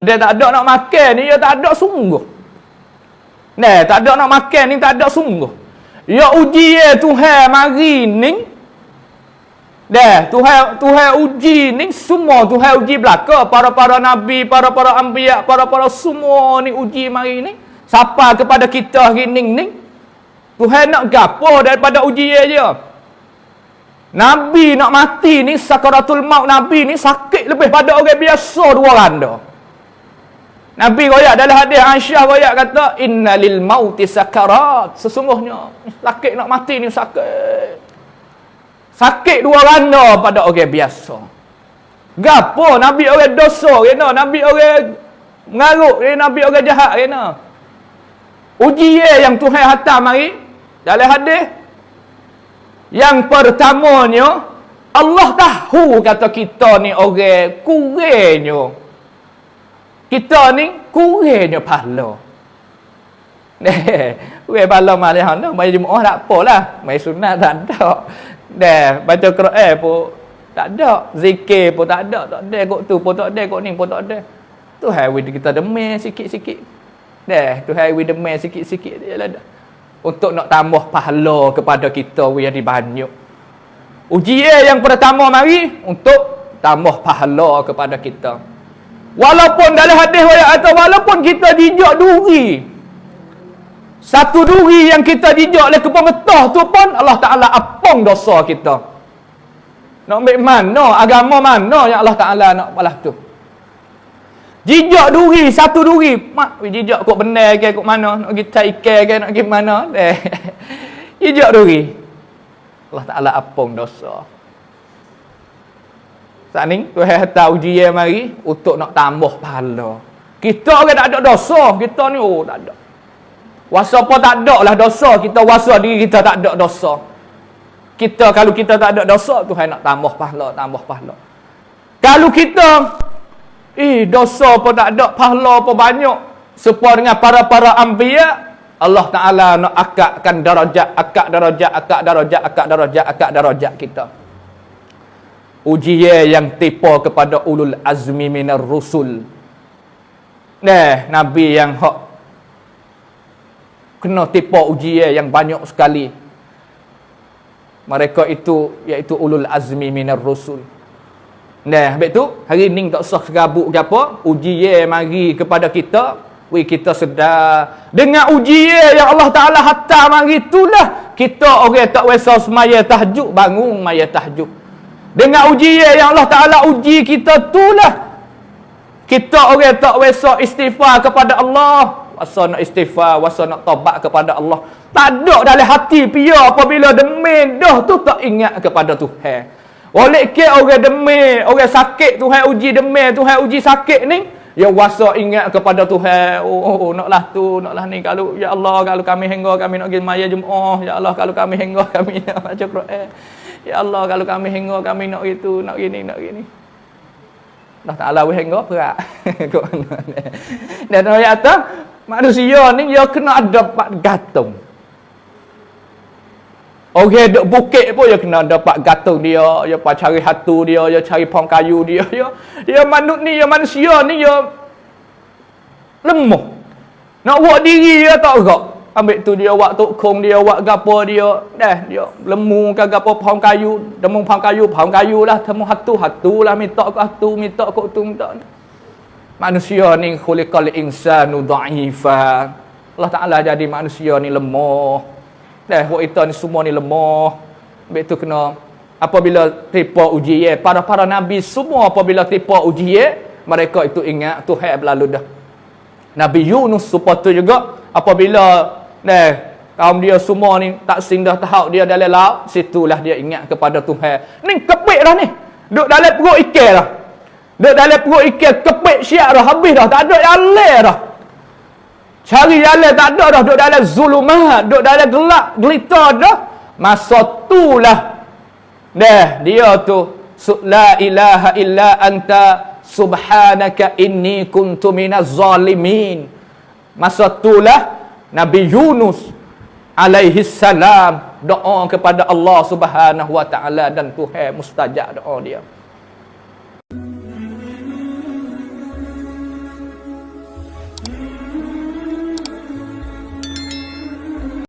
Dia tak ada nak makan ni, dia tak ada sungguh. Nah, tak ada nak makan ni, tak ada sungguh. Ya uji ya Tuhan mari ni. Dah, Tuhan Tuhan uji ni semua Tuhan uji belaka para-para nabi, para-para anbiya, para-para semua ni uji mari ni. Siapa kepada kita hari ni ni? Tuhan nak gapo daripada uji dia. Nabi nak mati ni sakaratul maut Nabi ni sakit lebih pada orang biasa dua randa. Nabi royak dalam hadis Aisyah royak kata innalil mauti sakarat. Sesungguhnya sakit nak mati ni sakit. Sakit dua randa pada orang biasa. Gapo Nabi orang dosa kena, Nabi orang mengaruk, Nabi orang jahat kena. Uji yang Tuhan hantar mari dalam hadis yang pertamanya Allah tahu kata kita ni orang kurangnya. Kita ni kurangnya pahala. Deh, we pahala malih ana, mai Jumaat tak apalah. Mai sunat tak ada. Deh, baca Quran pun tak ada. Zikir pun tak ada. Tak ada kok tu pun tak ada, kok ni pun tak ada. Tu hai kita demam sikit-sikit. Deh, tu hai demam sikit-sikit dia lah dah untuk nak tambah pahala kepada kita yang dibanyak. Ujian yang pertama mari untuk tambah pahala kepada kita. Walaupun dalam hadis atau walaupun kita dijak duri. Satu duri yang kita dijak oleh kepemetah tu pun Allah Taala apung dosa kita. Nak ambil mana agama mana yang Allah Taala nak balas tu? Jijak duri, satu duri. Mak, jijak kok benar ke, kok mana. Nak pergi ikan ke, nak pergi mana. Eh. jijak duri. Allah Ta'ala apung dosa. Saat ni, Tuhan tahu ujian mari untuk nak tambah pahala. Kita orang tak ada dosa. Kita ni, oh tak ada. Wasa apa tak ada lah dosa. Kita wasa diri kita tak ada dosa. Kita, kalau kita tak ada dosa, Tuhan nak tambah pahala, tambah pahala. Kalau kita Eh, dosa pun tak ada, pahala pun banyak. Sepuar dengan para-para anbiya, Allah Ta'ala nak akakkan darajat, akak darajat, akak darajat, akak darajat, akak darajat kita. Ujian yang tipu kepada ulul azmi minar rusul. Nah, Nabi yang hak kena tipu ujian yang banyak sekali. Mereka itu, iaitu ulul azmi minar rusul. Nah, habis tu hari ni tak usah serabut ke apa, ujian mari kepada kita, we kita sedar dengan ujian yang Allah Taala hantar mari itulah kita orang tak wesa semaya tahajud bangun maya tahajud. Dengan ujian yang Allah Taala uji kita itulah kita orang tak wesa istighfar kepada Allah, wasa nak istighfar, wasa nak taubat kepada Allah. Tak ada dalam hati pia apabila demen dah tu tak ingat kepada Tuhan. Oleh ke orang demam, orang sakit Tuhan uji demam, Tuhan uji sakit ni, ya wasa ingat kepada Tuhan. Oh, oh, oh naklah tu, naklah ni kalau ya Allah kalau kami hingga kami nak pergi maya Jumaat, ya Allah kalau kami hingga kami nak baca Quran. Ya Allah kalau kami hingga kami nak itu, nak gini, nak gini. Allah Ta'ala we hingga berat. Dan ayat manusia ni dia kena ada pak gantung. Orang duk bukit pun dia kena dapat gatung dia, dia pa cari hatu dia, dia cari pohon kayu dia, dia dia manut ni, dia manusia ni dia lemah. Nak buat diri dia tak gerak. Ambil tu dia buat tukung dia, buat gapo dia, dah dia lemu ke gapo pohon kayu, demu pohon kayu, pohon kayu lah, temu hatu, hatu lah minta ke hatu, minta ke tu, minta. Manusia ni khuliqal insanu dha'ifa. Allah Taala jadi manusia ni lemah. Dah buat kita ni semua ni lemah. Habis tu kena apabila tipu ujian para-para nabi semua apabila tipu ujian mereka itu ingat Tuhan berlalu dah. Nabi Yunus sepatu juga apabila dah kaum dia semua ni tak sindah tahu dia dalam laut situlah dia ingat kepada Tuhan. Ni kepik dah ni. Duk dalam perut ikan dah. Duk dalam perut ikan kepik siap dah habis dah tak ada yang dah. Cari jalan tak ada dah. Duduk dalam zulumat. Duduk dalam gelap. Gelita dah. Masa itulah. Dah. Dia tu. La ilaha illa anta. Subhanaka inni kuntu minaz zalimin. Masa itulah. Nabi Yunus. Alaihi salam. Doa kepada Allah subhanahu wa ta'ala. Dan Tuhan mustajab doa dia.